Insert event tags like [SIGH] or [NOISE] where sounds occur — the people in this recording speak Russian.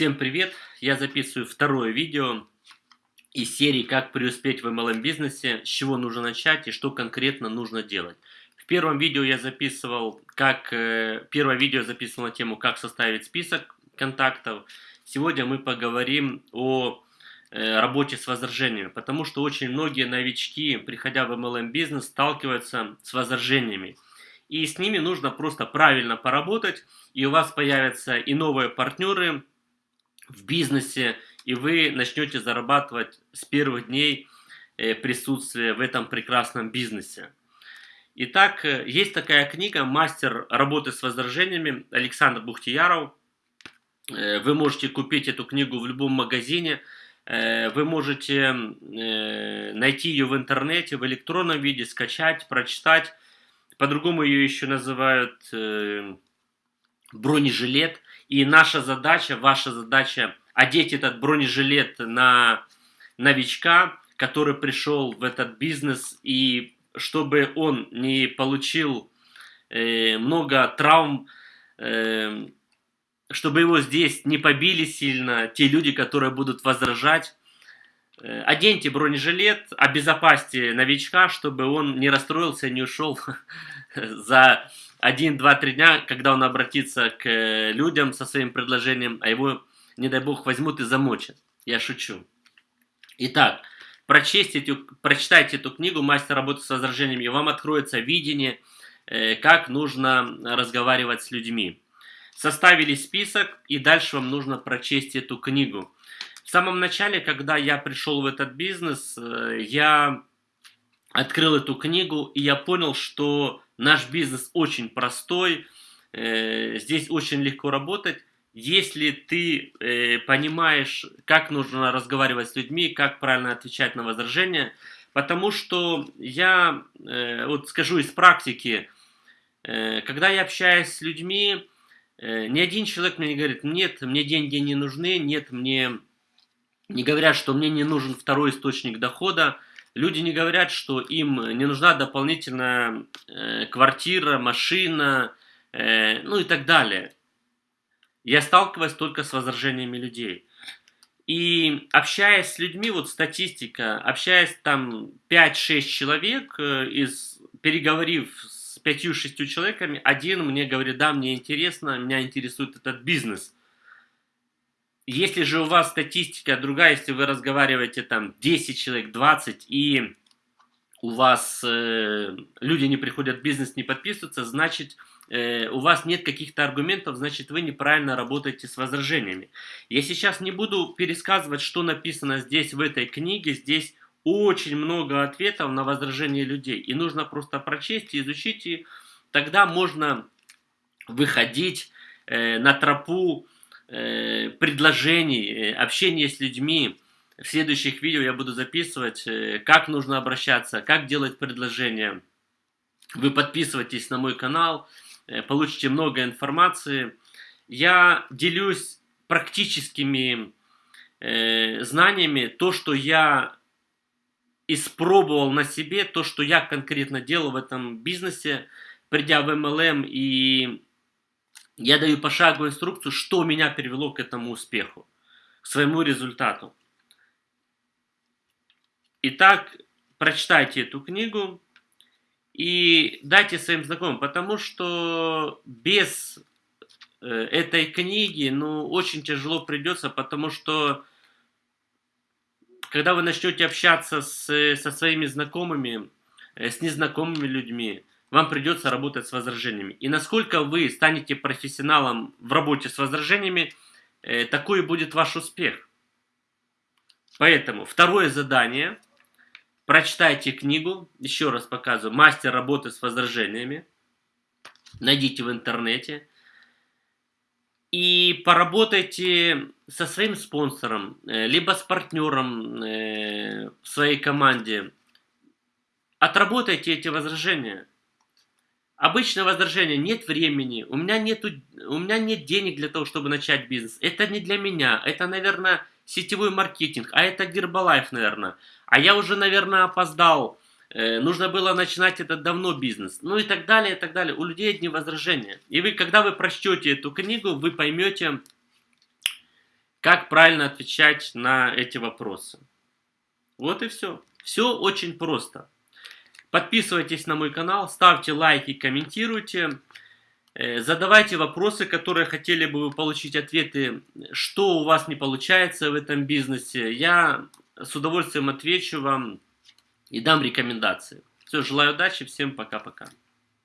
Всем привет! Я записываю второе видео из серии «Как преуспеть в MLM бизнесе», с чего нужно начать и что конкретно нужно делать. В первом видео я записывал, как э, первое видео записывал на тему «Как составить список контактов». Сегодня мы поговорим о э, работе с возражениями, потому что очень многие новички, приходя в MLM бизнес, сталкиваются с возражениями. И с ними нужно просто правильно поработать, и у вас появятся и новые партнеры, в бизнесе, и вы начнете зарабатывать с первых дней э, присутствия в этом прекрасном бизнесе. Итак, э, есть такая книга «Мастер работы с возражениями» Александр Бухтияров. Э, вы можете купить эту книгу в любом магазине. Вы можете найти ее в интернете, в электронном виде, скачать, прочитать. По-другому ее еще называют бронежилет. И наша задача, ваша задача одеть этот бронежилет на новичка, который пришел в этот бизнес, и чтобы он не получил э, много травм, э, чтобы его здесь не побили сильно те люди, которые будут возражать. Э, оденьте бронежилет, обезопасьте новичка, чтобы он не расстроился, не ушел [LAUGHS] за один, два, три дня, когда он обратится к э, людям со своим предложением, а его, не дай бог, возьмут и замочат. Я шучу. Итак, прочтите, прочитайте эту книгу «Мастер работы с возражениями», и вам откроется видение, э, как нужно разговаривать с людьми. Составили список, и дальше вам нужно прочесть эту книгу. В самом начале, когда я пришел в этот бизнес, э, я открыл эту книгу, и я понял, что наш бизнес очень простой, э, здесь очень легко работать. Если ты э, понимаешь, как нужно разговаривать с людьми, как правильно отвечать на возражения, потому что я, э, вот скажу из практики, когда я общаюсь с людьми, ни один человек мне не говорит, нет, мне деньги не нужны, нет, мне не говорят, что мне не нужен второй источник дохода, Люди не говорят, что им не нужна дополнительная э, квартира, машина, э, ну и так далее. Я сталкиваюсь только с возражениями людей. И общаясь с людьми, вот статистика, общаясь там 5-6 человек, э, из, переговорив с 5-6 человеками, один мне говорит, да, мне интересно, меня интересует этот бизнес – если же у вас статистика другая, если вы разговариваете там 10 человек, 20 и у вас э, люди не приходят в бизнес, не подписываются, значит э, у вас нет каких-то аргументов, значит вы неправильно работаете с возражениями. Я сейчас не буду пересказывать, что написано здесь в этой книге, здесь очень много ответов на возражения людей. И нужно просто прочесть и изучить, и тогда можно выходить э, на тропу предложений, э, общения с людьми. В следующих видео я буду записывать, э, как нужно обращаться, как делать предложения. Вы подписывайтесь на мой канал, получите много информации. Я делюсь практическими знаниями, то, что я испробовал на себе, то, что я конкретно делал в этом бизнесе, придя в MLM и я даю пошаговую инструкцию, что меня привело к этому успеху, к своему результату. Итак, прочитайте эту книгу и дайте своим знакомым, потому что без э, этой книги, ну, очень тяжело придется, потому что когда вы начнете общаться с, со своими знакомыми, э, с незнакомыми людьми, вам придется работать с возражениями. И насколько вы станете профессионалом в работе с возражениями, э, такой будет ваш успех. Поэтому второе задание. Прочитайте книгу, еще раз показываю, «Мастер работы с возражениями». Найдите в интернете. И поработайте со своим спонсором, э, либо с партнером э, в своей команде. Отработайте эти возражения. Обычное возражение, нет времени, у меня, нету, у меня нет денег для того, чтобы начать бизнес. Это не для меня, это, наверное, сетевой маркетинг, а это Гербалайф, наверное. А я уже, наверное, опоздал, э, нужно было начинать этот давно бизнес. Ну и так далее, и так далее. У людей одни возражения. И вы, когда вы прочтете эту книгу, вы поймете, как правильно отвечать на эти вопросы. Вот и все. Все очень просто. Подписывайтесь на мой канал, ставьте лайки, комментируйте. Э, задавайте вопросы, которые хотели бы вы получить ответы, что у вас не получается в этом бизнесе. Я с удовольствием отвечу вам и дам рекомендации. Все, желаю удачи, всем пока-пока.